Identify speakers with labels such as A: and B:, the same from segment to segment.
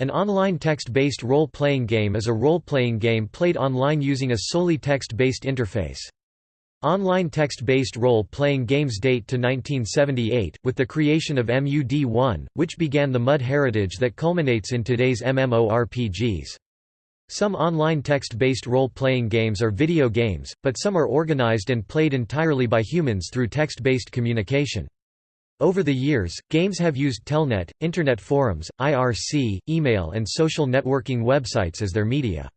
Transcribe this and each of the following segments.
A: An online text-based role-playing game is a role-playing game played online using a solely text-based interface. Online text-based role-playing games date to 1978, with the creation of MUD1, which began the MUD heritage that culminates in today's MMORPGs. Some online text-based role-playing games are video games, but some are organized and played entirely by humans through text-based communication. Over the years, games have used Telnet, Internet forums, IRC, email and social networking websites as their media.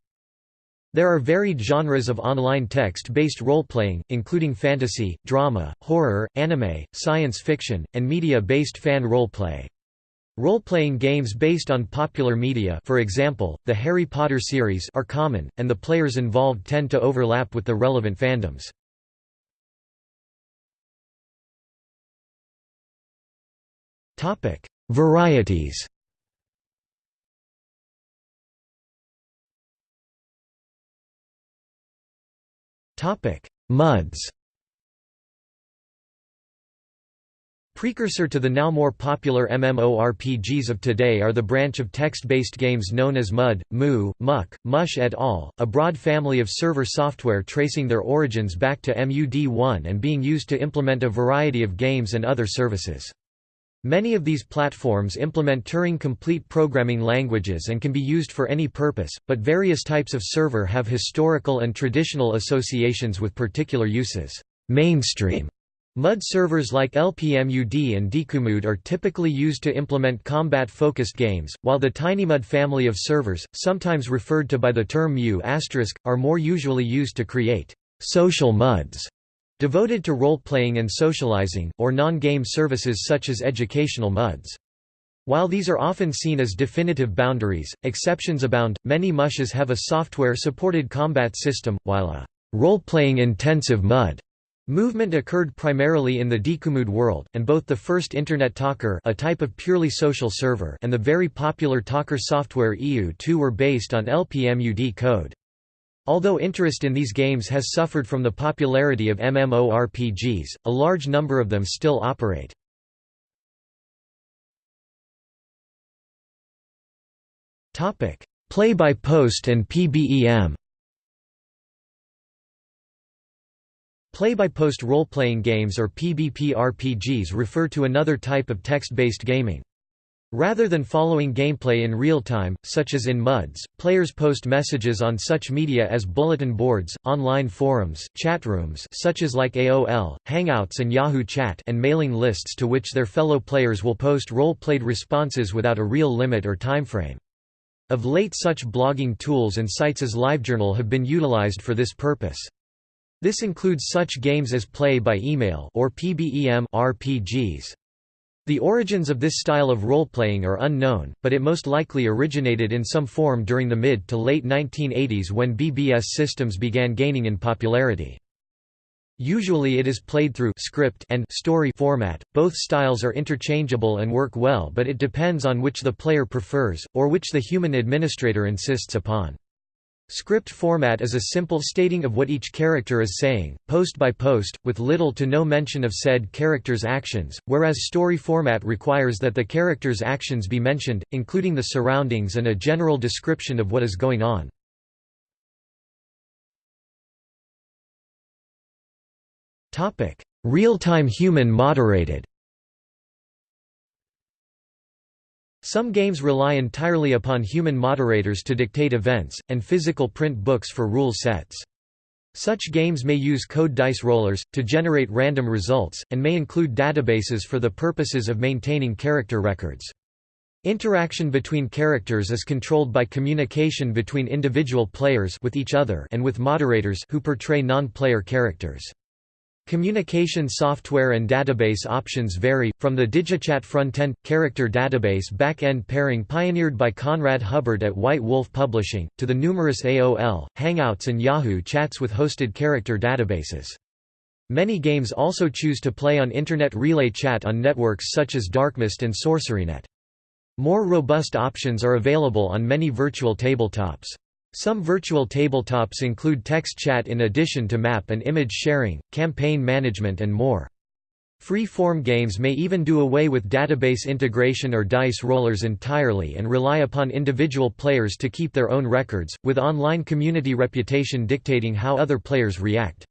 A: There are varied genres of online text-based role-playing, including fantasy, drama, horror, anime, science fiction, and media-based fan role-play. Role-playing games based on popular media for example, the Harry Potter series are common, and the players involved tend to overlap with the relevant fandoms. Topic: Varieties. Topic: MUDs. Precursor to the now more popular MMORPGs of today are the branch of text-based games known as MUD, MU, MUC, MUSH et al., a broad family of server software tracing their origins back to MUD1 and being used to implement a variety of games and other services. Many of these platforms implement Turing-complete programming languages and can be used for any purpose, but various types of server have historical and traditional associations with particular uses. Mainstream MUD servers like LPMUD and DikuMUD are typically used to implement combat-focused games, while the TinyMUD family of servers, sometimes referred to by the term MU**, are more usually used to create social MUDs Devoted to role-playing and socializing, or non-game services such as educational MUDs. While these are often seen as definitive boundaries, exceptions abound. Many mushes have a software-supported combat system, while a role-playing intensive MUD movement occurred primarily in the DikuMUD world, and both the first Internet Talker a type of purely social server and the very popular Talker software EU2 were based on LPMUD code. Although interest in these games has suffered from the popularity of MMORPGs, a large number of them still operate. Play-by-post and PBEM Play-by-post role-playing games or PBP RPGs refer to another type of text-based gaming. Rather than following gameplay in real time, such as in MUDs, players post messages on such media as bulletin boards, online forums, chat rooms such as like AOL, Hangouts and Yahoo Chat and mailing lists to which their fellow players will post role-played responses without a real limit or timeframe. Of late such blogging tools and sites as LiveJournal have been utilized for this purpose. This includes such games as Play by Email or PBEM RPGs. The origins of this style of role-playing are unknown, but it most likely originated in some form during the mid to late 1980s when BBS systems began gaining in popularity. Usually it is played through script and story format. Both styles are interchangeable and work well, but it depends on which the player prefers or which the human administrator insists upon. Script format is a simple stating of what each character is saying, post by post, with little to no mention of said character's actions, whereas story format requires that the character's actions be mentioned, including the surroundings and a general description of what is going on. Real-time human moderated Some games rely entirely upon human moderators to dictate events, and physical print books for rule sets. Such games may use code dice rollers, to generate random results, and may include databases for the purposes of maintaining character records. Interaction between characters is controlled by communication between individual players with each other and with moderators who portray non-player characters. Communication software and database options vary, from the DigiChat front-end character database back-end pairing pioneered by Conrad Hubbard at White Wolf Publishing, to the numerous AOL, Hangouts and Yahoo chats with hosted character databases. Many games also choose to play on Internet Relay Chat on networks such as DarkMyst and SorceryNet. More robust options are available on many virtual tabletops. Some virtual tabletops include text chat in addition to map and image sharing, campaign management and more. Free-form games may even do away with database integration or dice rollers entirely and rely upon individual players to keep their own records, with online community reputation dictating how other players react.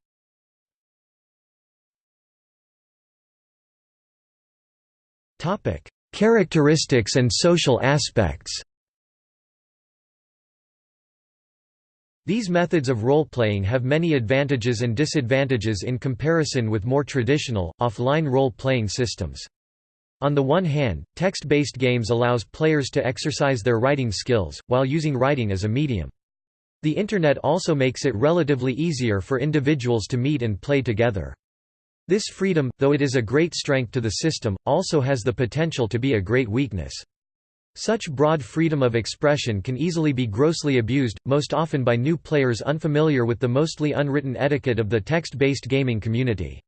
A: Characteristics and social aspects These methods of role-playing have many advantages and disadvantages in comparison with more traditional, offline role-playing systems. On the one hand, text-based games allows players to exercise their writing skills, while using writing as a medium. The Internet also makes it relatively easier for individuals to meet and play together. This freedom, though it is a great strength to the system, also has the potential to be a great weakness. Such broad freedom of expression can easily be grossly abused, most often by new players unfamiliar with the mostly unwritten etiquette of the text-based gaming community.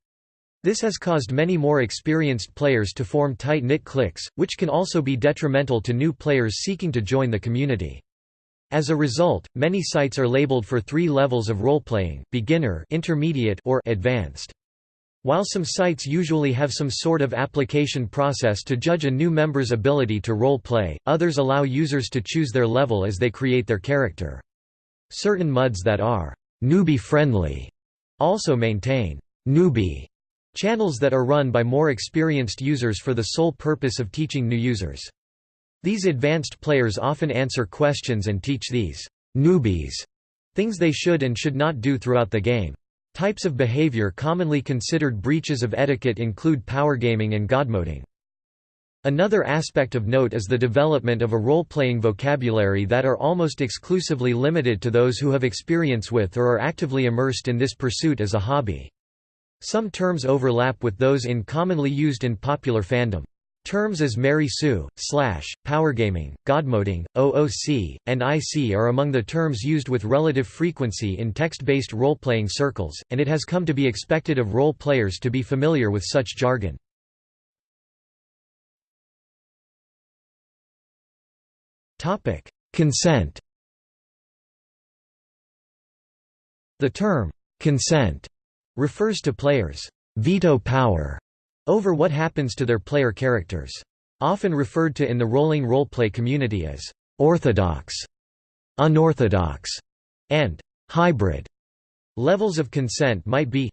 A: This has caused many more experienced players to form tight-knit cliques, which can also be detrimental to new players seeking to join the community. As a result, many sites are labeled for three levels of role-playing, beginner intermediate or advanced. While some sites usually have some sort of application process to judge a new member's ability to role-play, others allow users to choose their level as they create their character. Certain MUDs that are «newbie-friendly» also maintain «newbie» channels that are run by more experienced users for the sole purpose of teaching new users. These advanced players often answer questions and teach these «newbies» things they should and should not do throughout the game. Types of behavior commonly considered breaches of etiquette include powergaming and godmoding. Another aspect of note is the development of a role-playing vocabulary that are almost exclusively limited to those who have experience with or are actively immersed in this pursuit as a hobby. Some terms overlap with those in commonly used in popular fandom. Terms as Mary Sue, Slash, Powergaming, Godmoding, OOC, and IC are among the terms used with relative frequency in text-based role-playing circles, and it has come to be expected of role players to be familiar with such jargon. Consent The term, consent, refers to players' veto power over what happens to their player characters. Often referred to in the rolling roleplay community as orthodox, unorthodox, and hybrid. Levels of consent might be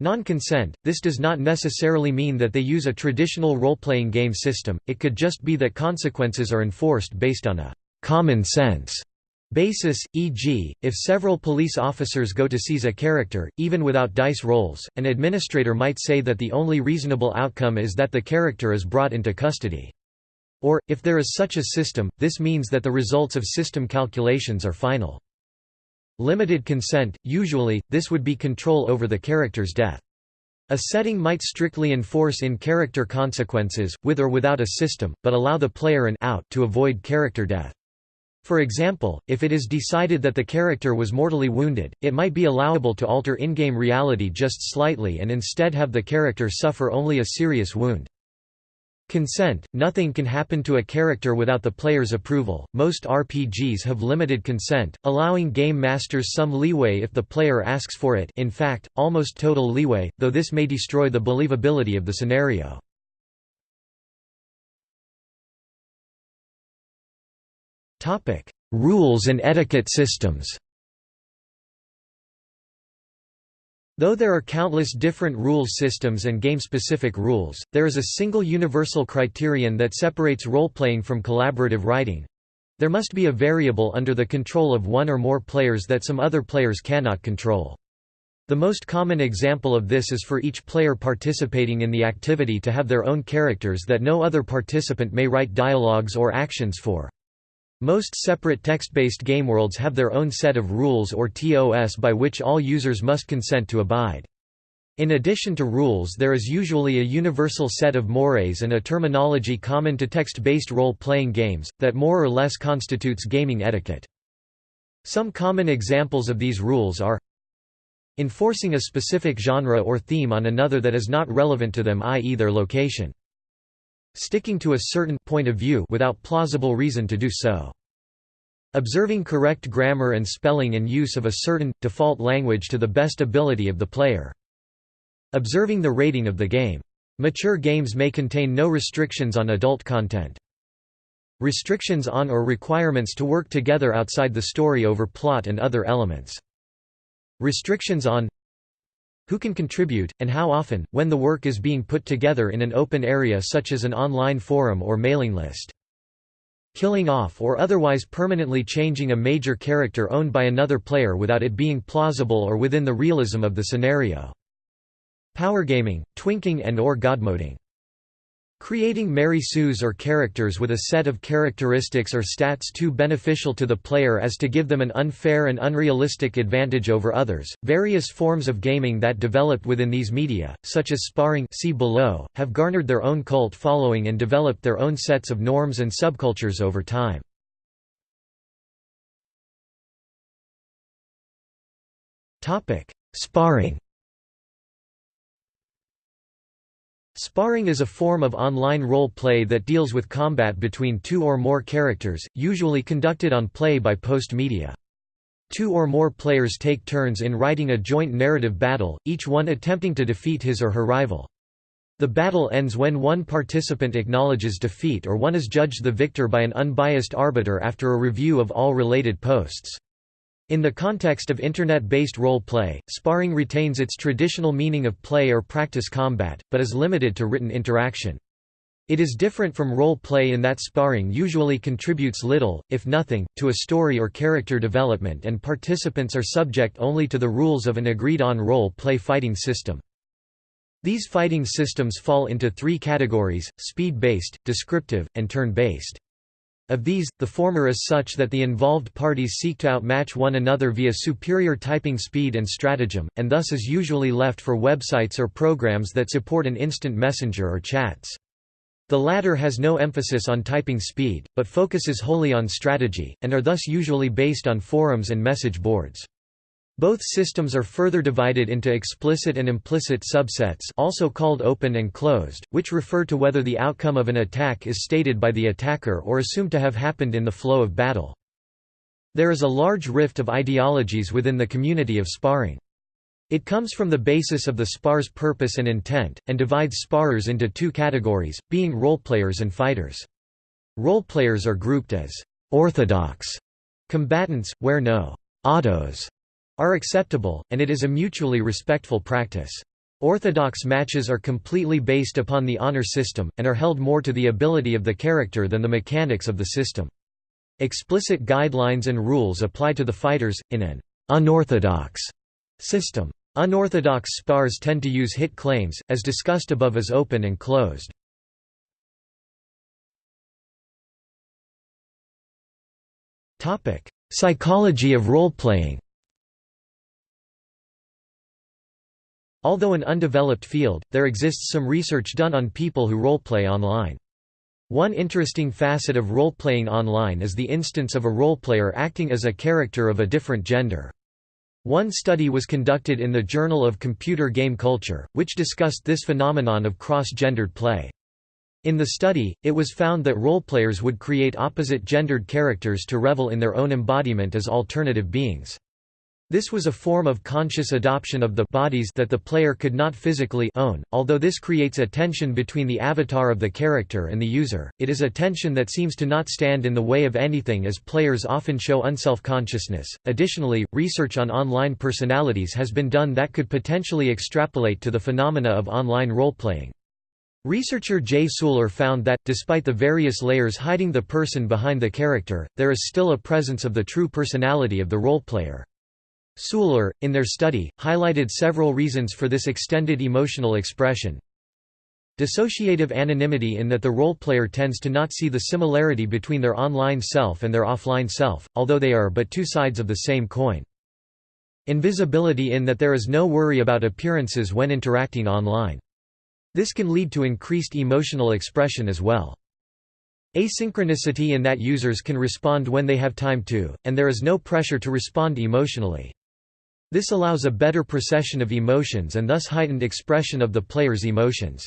A: Non-consent, this does not necessarily mean that they use a traditional role-playing game system, it could just be that consequences are enforced based on a «common sense» basis, e.g., if several police officers go to seize a character, even without dice rolls, an administrator might say that the only reasonable outcome is that the character is brought into custody. Or, if there is such a system, this means that the results of system calculations are final. Limited consent, usually, this would be control over the character's death. A setting might strictly enforce in-character consequences, with or without a system, but allow the player an out to avoid character death. For example, if it is decided that the character was mortally wounded, it might be allowable to alter in-game reality just slightly and instead have the character suffer only a serious wound. Consent – Nothing can happen to a character without the player's approval. Most RPGs have limited consent, allowing game masters some leeway if the player asks for it in fact, almost total leeway, though this may destroy the believability of the scenario. Topic: Rules and etiquette systems. Though there are countless different rules systems and game-specific rules, there is a single universal criterion that separates role-playing from collaborative writing. There must be a variable under the control of one or more players that some other players cannot control. The most common example of this is for each player participating in the activity to have their own characters that no other participant may write dialogues or actions for. Most separate text-based gameworlds have their own set of rules or TOS by which all users must consent to abide. In addition to rules there is usually a universal set of mores and a terminology common to text-based role-playing games, that more or less constitutes gaming etiquette. Some common examples of these rules are enforcing a specific genre or theme on another that is not relevant to them i.e. their location Sticking to a certain point of view without plausible reason to do so. Observing correct grammar and spelling and use of a certain, default language to the best ability of the player. Observing the rating of the game. Mature games may contain no restrictions on adult content. Restrictions on or requirements to work together outside the story over plot and other elements. Restrictions on who can contribute, and how often, when the work is being put together in an open area such as an online forum or mailing list. Killing off or otherwise permanently changing a major character owned by another player without it being plausible or within the realism of the scenario. Powergaming, twinking and or godmoding. Creating Mary Sues or characters with a set of characteristics or stats too beneficial to the player as to give them an unfair and unrealistic advantage over others. Various forms of gaming that developed within these media, such as sparring see below, have garnered their own cult following and developed their own sets of norms and subcultures over time. Sparring Sparring is a form of online role-play that deals with combat between two or more characters, usually conducted on play-by-post media. Two or more players take turns in writing a joint narrative battle, each one attempting to defeat his or her rival. The battle ends when one participant acknowledges defeat or one is judged the victor by an unbiased arbiter after a review of all related posts. In the context of Internet-based role-play, sparring retains its traditional meaning of play or practice combat, but is limited to written interaction. It is different from role-play in that sparring usually contributes little, if nothing, to a story or character development and participants are subject only to the rules of an agreed-on role-play fighting system. These fighting systems fall into three categories, speed-based, descriptive, and turn-based. Of these, the former is such that the involved parties seek to outmatch one another via superior typing speed and stratagem, and thus is usually left for websites or programs that support an instant messenger or chats. The latter has no emphasis on typing speed, but focuses wholly on strategy, and are thus usually based on forums and message boards. Both systems are further divided into explicit and implicit subsets also called open and closed, which refer to whether the outcome of an attack is stated by the attacker or assumed to have happened in the flow of battle. There is a large rift of ideologies within the community of sparring. It comes from the basis of the spar's purpose and intent, and divides sparrers into two categories, being roleplayers and fighters. Roleplayers are grouped as orthodox combatants, where no autos are acceptable, and it is a mutually respectful practice. Orthodox matches are completely based upon the honor system, and are held more to the ability of the character than the mechanics of the system. Explicit guidelines and rules apply to the fighters, in an unorthodox system. Unorthodox spars tend to use hit claims, as discussed above as open and closed. Psychology of role-playing Although an undeveloped field, there exists some research done on people who roleplay online. One interesting facet of role-playing online is the instance of a roleplayer acting as a character of a different gender. One study was conducted in the Journal of Computer Game Culture, which discussed this phenomenon of cross-gendered play. In the study, it was found that roleplayers would create opposite-gendered characters to revel in their own embodiment as alternative beings. This was a form of conscious adoption of the bodies that the player could not physically own. Although this creates a tension between the avatar of the character and the user, it is a tension that seems to not stand in the way of anything as players often show unself-consciousness. Additionally, research on online personalities has been done that could potentially extrapolate to the phenomena of online role-playing. Researcher Jay Suler found that, despite the various layers hiding the person behind the character, there is still a presence of the true personality of the role Suler, in their study, highlighted several reasons for this extended emotional expression. Dissociative anonymity in that the role player tends to not see the similarity between their online self and their offline self, although they are but two sides of the same coin. Invisibility in that there is no worry about appearances when interacting online. This can lead to increased emotional expression as well. Asynchronicity in that users can respond when they have time to, and there is no pressure to respond emotionally. This allows a better procession of emotions and thus heightened expression of the player's emotions.